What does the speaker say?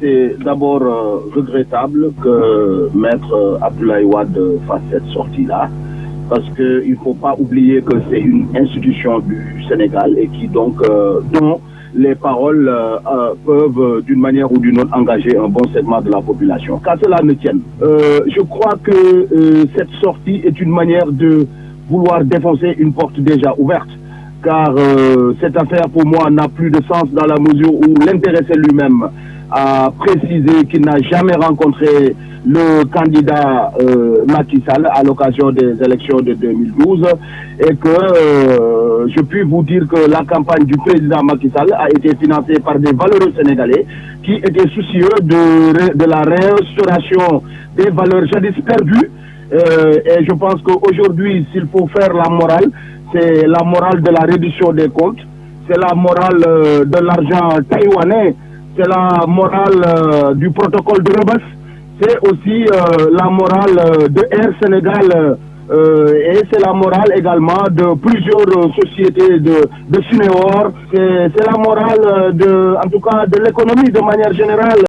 C'est d'abord euh, regrettable que Maître Abdoulaye Wade fasse cette sortie-là, parce qu'il ne faut pas oublier que c'est une institution du Sénégal et qui donc, euh, dont les paroles euh, peuvent d'une manière ou d'une autre engager un bon segment de la population. Qu'à cela ne tienne, je crois que cette sortie est une manière de vouloir défoncer une porte déjà ouverte car cette affaire pour moi n'a plus de sens dans la mesure où l'intéressé lui-même a précisé qu'il n'a jamais rencontré le candidat euh, Macky Sall à l'occasion des élections de 2012 et que euh, je puis vous dire que la campagne du président Macky Sall a été financée par des valeureux sénégalais qui étaient soucieux de, de la réinstauration des valeurs jadis perdues. Euh, et je pense qu'aujourd'hui s'il faut faire la morale c'est la morale de la réduction des comptes, c'est la morale euh, de l'argent taïwanais, c'est la morale euh, du protocole de Rebus, c'est aussi euh, la morale de Air Sénégal et c'est la morale également de plusieurs sociétés de, de c'est la morale de, en tout cas, de l'économie de manière générale.